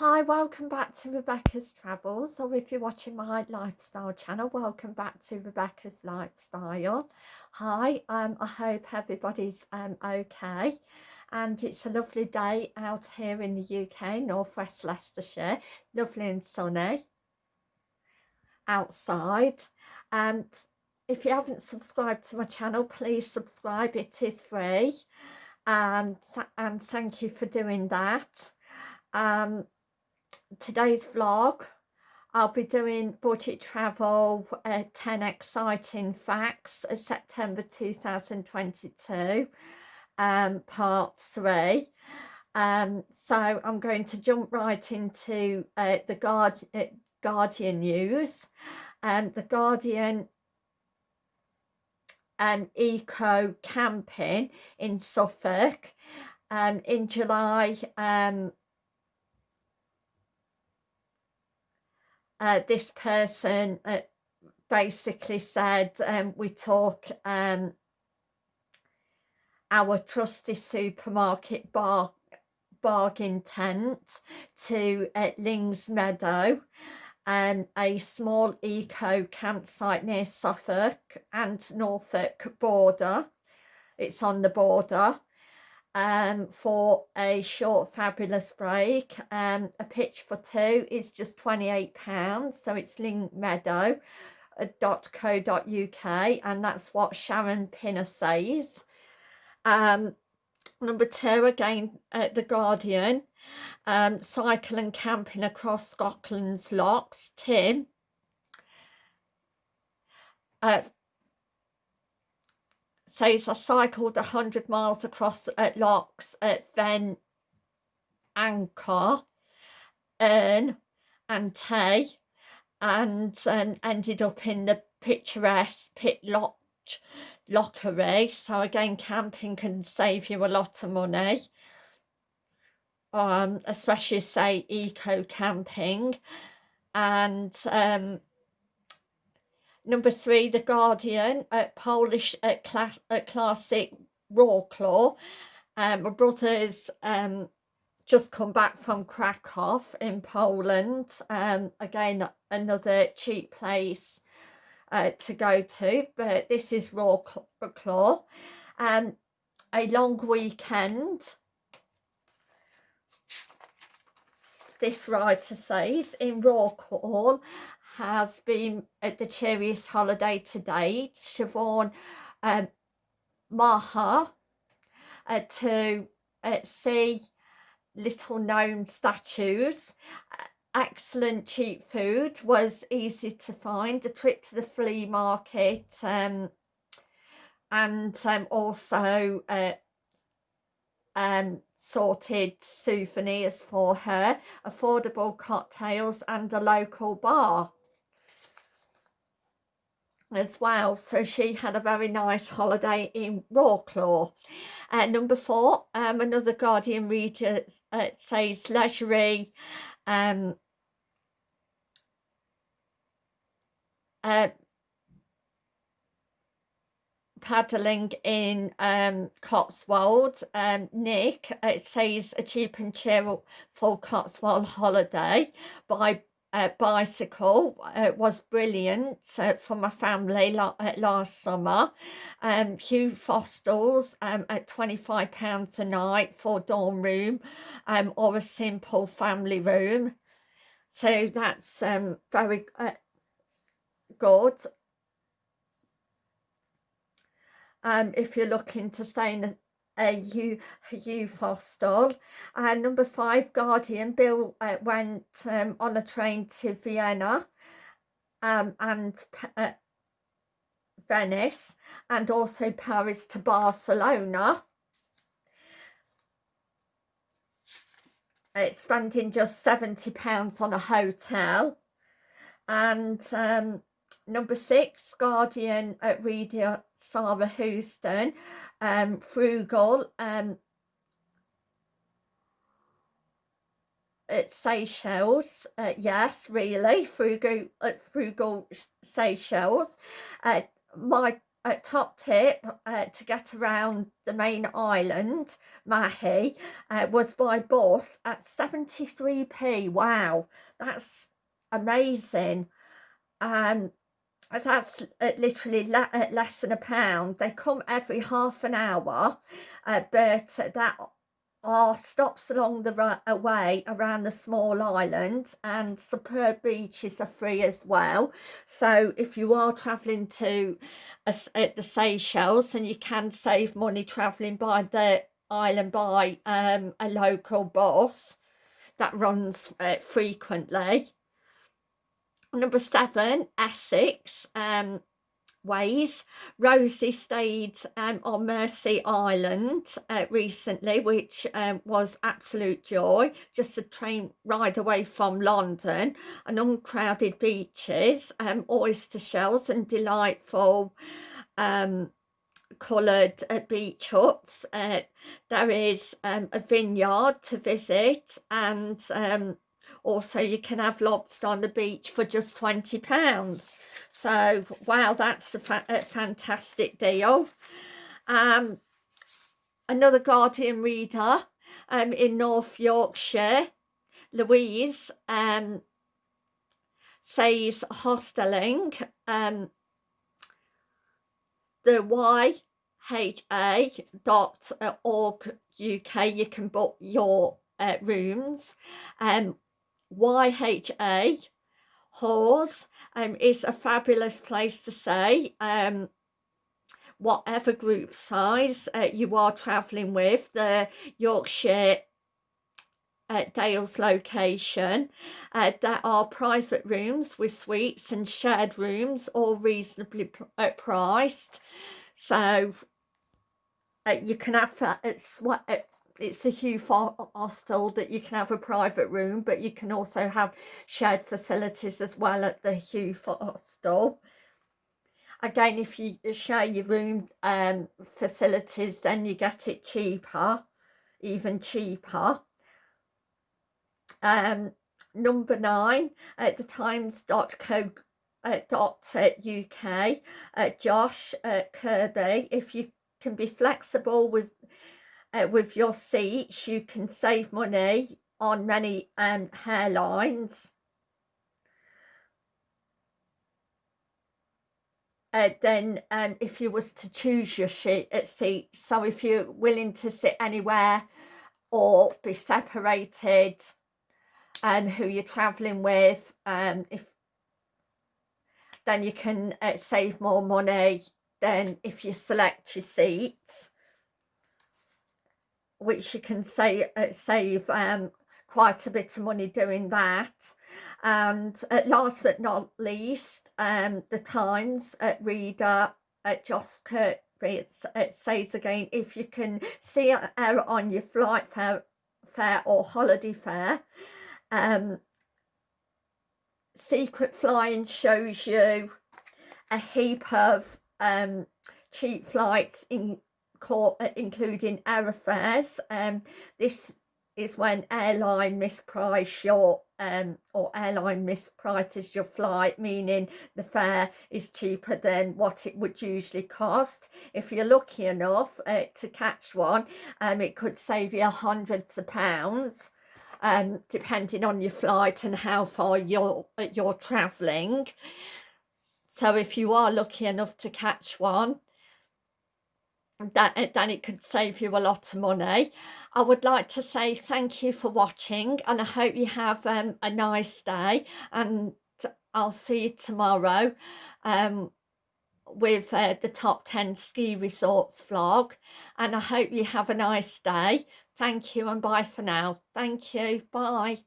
Hi, welcome back to Rebecca's Travels, or if you're watching my lifestyle channel, welcome back to Rebecca's Lifestyle. Hi, um, I hope everybody's um, okay, and it's a lovely day out here in the UK, northwest Leicestershire, lovely and sunny outside. And if you haven't subscribed to my channel, please subscribe, it is free, and, and thank you for doing that. Um, today's vlog. I'll be doing budget travel uh, 10 exciting facts September 2022 um, part 3 um, so I'm going to jump right into uh, the Guard uh, Guardian news. Um, the Guardian um, eco camping in Suffolk um, in July um, uh, this person uh, basically said um, we talk um, our trusty supermarket bar bargain tent to uh, Lings Meadow um, a small eco campsite near Suffolk and Norfolk border. It's on the border um, for a short fabulous break. Um, a pitch for two is just £28, so it's Ling Meadow .co.uk and that's what Sharon Pinner says. Um, number two, again, at The Guardian, um, cycle and camping across Scotland's lochs, Tim. Uh, says I cycled 100 miles across at Lochs at Ven Anchor, Earn and Tay and um, ended up in the picturesque Pit Loch Lockery. So again, camping can save you a lot of money. Um, especially say eco camping and um, Number three, The Guardian, at Polish at class, at classic Wroclaw. Um, my brother's um, just come back from Krakow in Poland. Um, again, another cheap place uh, to go to, but this is Wroclaw. Um, a long weekend. This writer says in Wroclaw has been at the cheeriest holiday to date. Siobhan um, Maha uh, to uh, see little known statues. Excellent cheap food was easy to find. A trip to the flea market um, and um, also uh, um, sorted souvenirs for her, affordable cocktails and a local bar as well so she had a very nice holiday in Wroclaw uh, number four um, another Guardian reader uh, says leisurely um, uh, paddling in um, Cotswold. Um, Nick, it says a cheap and cheerful Cotswold holiday by uh, bicycle uh, was brilliant uh, for my family la uh, last summer. Um, Hugh Foster's um, at £25 a night for dorm room um, or a simple family room. So that's um, very uh, good. Um, if you're looking to stay in a uh, you Fostel and number five Guardian Bill uh, went um, on a train to Vienna um, and uh, Venice and also Paris to Barcelona. It's spending just 70 pounds on a hotel. And um, number six Guardian at reader Sarah Houston um, frugal um, at Seychelles, uh, yes, really, frugal, uh, frugal Seychelles. Uh, my a top tip uh, to get around the main island, Mahé, uh, was by bus at 73p. Wow, that's amazing. Um, that's uh, literally uh, less than a pound. They come every half an hour, uh, but that are stops along the way around the small island and superb beaches are free as well so if you are traveling to at the Seychelles and you can save money traveling by the island by um, a local bus that runs uh, frequently number seven Essex um, ways. Rosie stayed um, on Mersea Island uh, recently, which um, was absolute joy. Just a train ride away from London and uncrowded beaches, um, oyster shells and delightful um, coloured uh, beach huts. Uh, there is um, a vineyard to visit and um, also you can have lobster on the beach for just 20 pounds. So wow that's a, fa a fantastic deal. Um another guardian reader um in north yorkshire louise um says hosteling um the yha.org uk you can book your uh, rooms um YHA Hawes um, is a fabulous place to stay. Um, whatever group size uh, you are travelling with, the Yorkshire uh, Dales location. Uh, there are private rooms with suites and shared rooms, all reasonably uh, priced. So uh, you can have uh, it's uh, a huge hostel that you can have a private room but you can also have shared facilities as well at the Hugh hostel. Again if you share your room um, facilities then you get it cheaper even cheaper. Um, number nine at the times.co uh, dot uk uh, josh uh, kirby if you can be flexible with uh, with your seats you can save money on many um, hairlines. Uh, then um, if you was to choose your seat, uh, seat so if you're willing to sit anywhere or be separated um, who you're traveling with um, if then you can uh, save more money than if you select your seats which you can say, uh, save um, quite a bit of money doing that. And uh, last but not least, um, the Times uh, reader at Josh Kirby it, it says again, if you can see an error on your flight fare, fare or holiday fare, um, Secret Flying shows you a heap of um, cheap flights in uh, including air airfares. Um, this is when airline misprice your um, or airline misprices your flight, meaning the fare is cheaper than what it would usually cost. If you're lucky enough uh, to catch one, um, it could save you hundreds of pounds. Um, depending on your flight and how far you're uh, you're travelling. So if you are lucky enough to catch one, that then it could save you a lot of money. I would like to say thank you for watching and i hope you have um, a nice day and i'll see you tomorrow um, with uh, the top 10 ski resorts vlog and i hope you have a nice day. Thank you and bye for now. Thank you. Bye